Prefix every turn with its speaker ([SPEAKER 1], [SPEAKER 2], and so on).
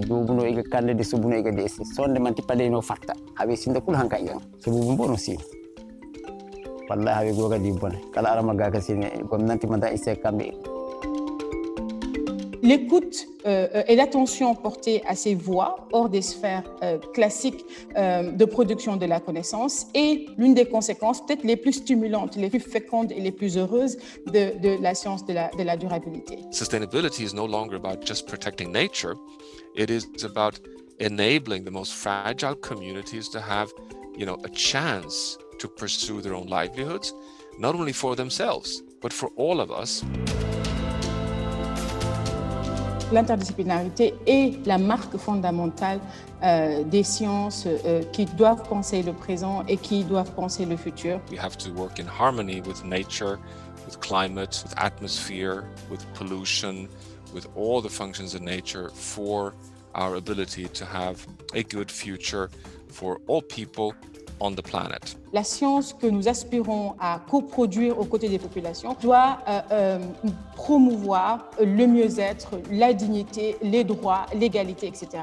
[SPEAKER 1] duubuno de subuno desi sonde man fatta sinda kul hanka igan sububu mbono si. Wallahi goga di bone kala arama gaka sine. Gomnanti manda isse kamɓe
[SPEAKER 2] L'écoute euh, et l'attention portée à ces voix hors des sphères euh, classiques euh, de production de la connaissance est l'une des conséquences peut-être les plus stimulantes, les plus fécondes et les plus heureuses de, de la science de la, de la durabilité.
[SPEAKER 3] Sustainability is no longer about just protecting nature. It is about enabling the most fragile communities to have, you know, a chance to pursue their own livelihoods, not only for themselves, but for all of us.
[SPEAKER 2] L'interdisciplinarité est la marque fondamentale euh, des sciences euh, qui doivent penser le présent et qui doivent penser le futur.
[SPEAKER 3] We have to work in harmony with nature, with climate, with atmosphere, with pollution, with all the functions of nature for our ability to have a good future for all people on the planet.
[SPEAKER 2] La science que nous aspirons à coproduire aux côtés des populations doit euh, euh, promouvoir le mieux-être, la dignité, les droits, l'égalité, etc.